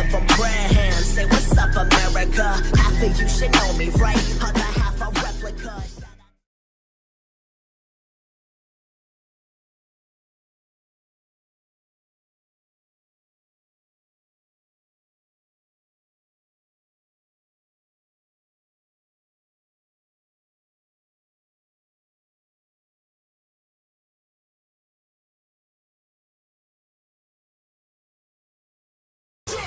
Abraham. Say what's up, America? I think you should know me, right?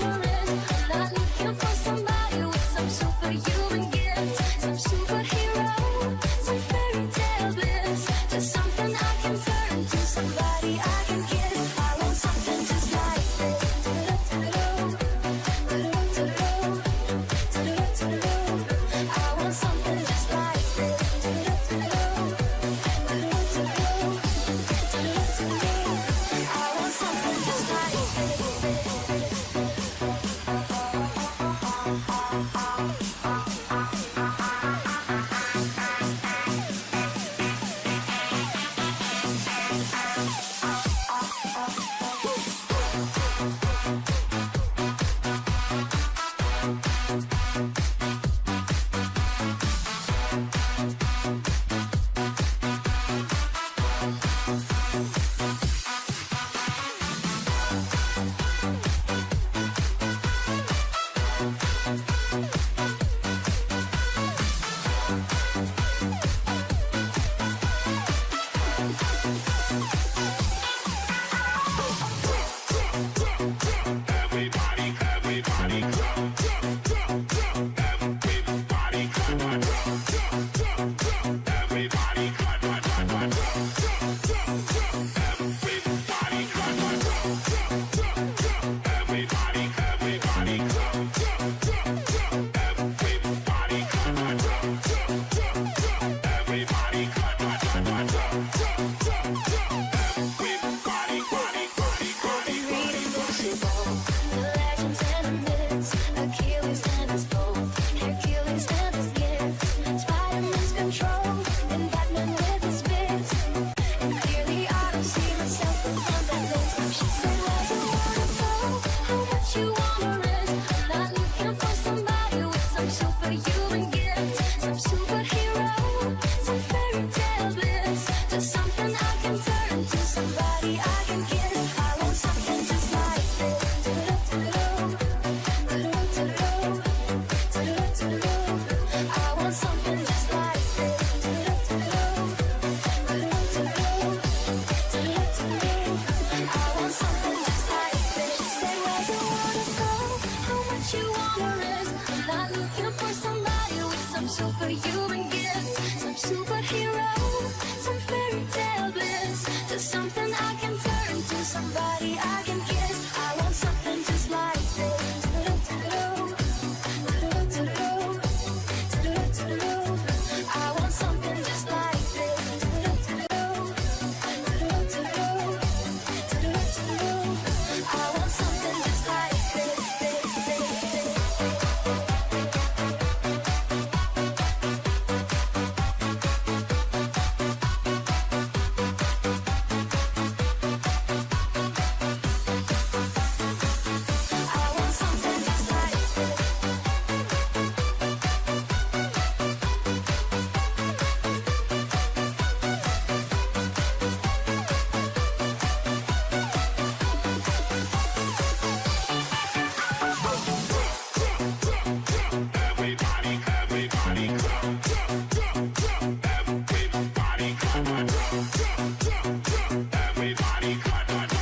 Don't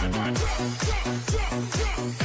clap, clap, clap, clap.